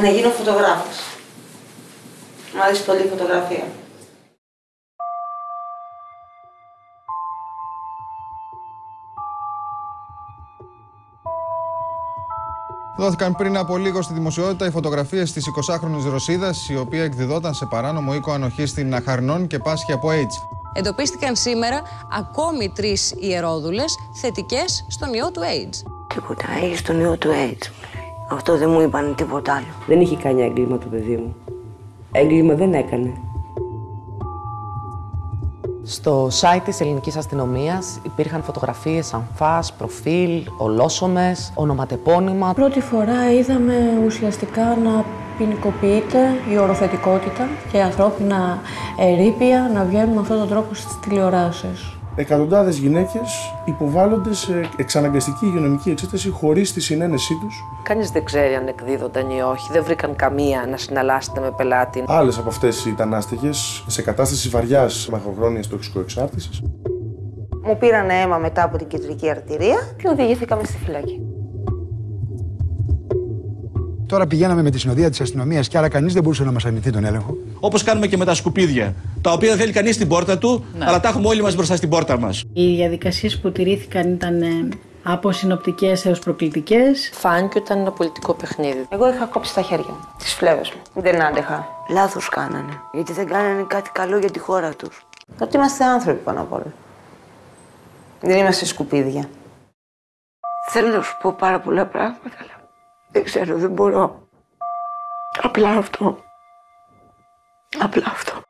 Να γίνω φωτογράφος. Μου αρέσει πολύ η φωτογραφία. Δόθηκαν πριν από λίγο στη δημοσιότητα οι φωτογραφίες της 20χρονη Ρωσίδας, η οποία εκδιδόταν σε παράνομο οίκο ανοχής στην Αχαρνών και πάσχει από AIDS. Εντοπίστηκαν σήμερα ακόμη τρεις ιερόδουλες θετικές στον ιό του AIDS. Τίποτα, έχει τον ιό του AIDS. Αυτό δεν μου είπαν τίποτα άλλο. Δεν είχε κάνει έγκλημα το παιδί μου. Έγκλημα δεν έκανε. Στο site της ελληνικής αστυνομίας υπήρχαν φωτογραφίες αμφάς, προφίλ, ολόσωμες, ονοματεπώνυμα. Πρώτη φορά είδαμε ουσιαστικά να ποινικοποιείται η οροθετικότητα και ανθρώπινα ερήπια να βγαίνουν με αυτόν τον τρόπο στις τηλεοράσεις. Εκατοντάδες γυναίκες υποβάλλονται σε εξαναγκαστική υγειονομική εξέταση χωρίς τη συνένεσή τους. Κανείς δεν ξέρει αν εκδίδονταν ή όχι. Δεν βρήκαν καμία να συναλλάσσεται με πελάτη. Άλλες από αυτές ήταν άστεγες σε κατάσταση βαριάς μακροχρόνιας τοξικοεξάρτησης. Μου πήραν αίμα μετά από την κεντρική αρτηρία και οδηγήθηκαμε στη φυλακή. Τώρα πηγαίναμε με τη συνοδεία της αστυνομίας και άρα κανείς δεν μπορούσε να μας αρνηθεί τον έλεγχο. Όπως κάνουμε και με τα σκουπίδια. Τα οποία δεν θέλει κανείς στην πόρτα του, αλλά τα έχουμε όλοι μας μπροστά στην πόρτα μας. Οι διαδικασίες που τηρήθηκαν ήταν ε, από συνοπτικέ έως προκλητικές. Φάνηκε ότι ήταν ένα πολιτικό παιχνίδι. Εγώ είχα κόψει τα χέρια μου, τις φλέβες μου. Δεν άντεχα. Λάθος κάνανε. Γιατί δεν κάνανε κάτι καλό για τη χώρα τους. Ότι είμαστε άνθρωποι πάνω απ' όλα. Δεν είμαστε σκουπίδια. Θέλω να σου πω πάρα πολλά πράγματα, αλλά δεν ξέρω, δεν μπορώ. Απλά αυτό. Απλά αυτό.